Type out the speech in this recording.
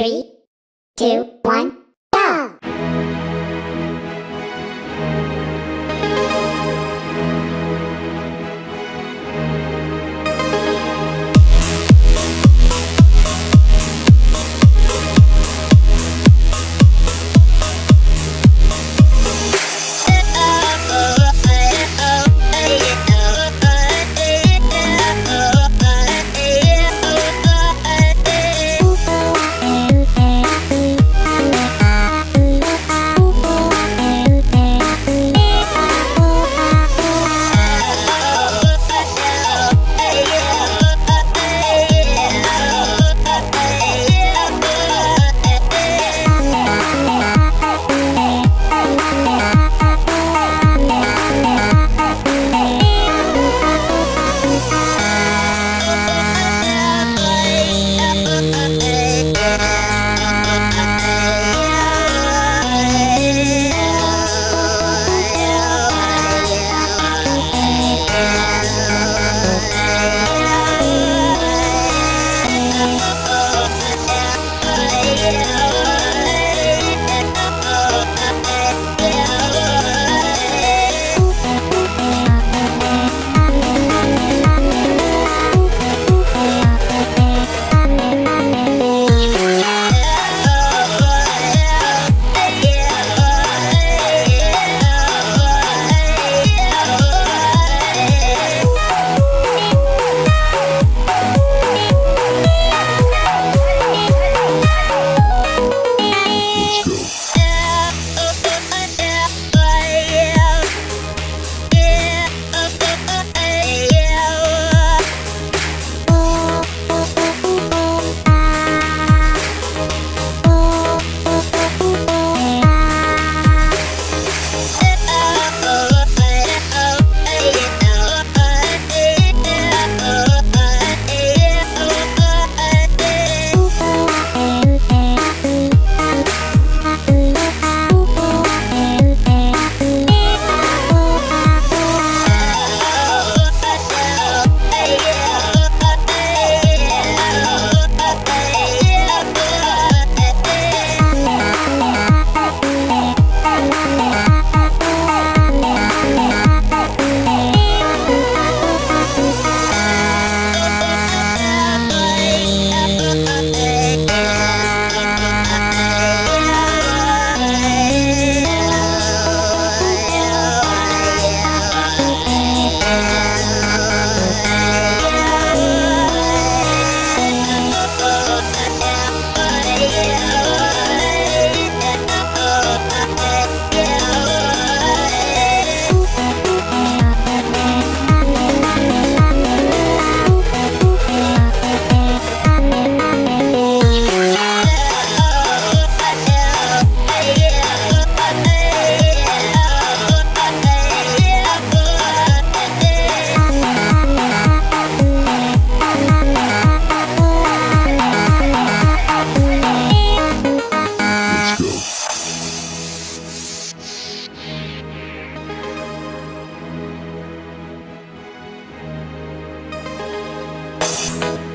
Three, two, one, you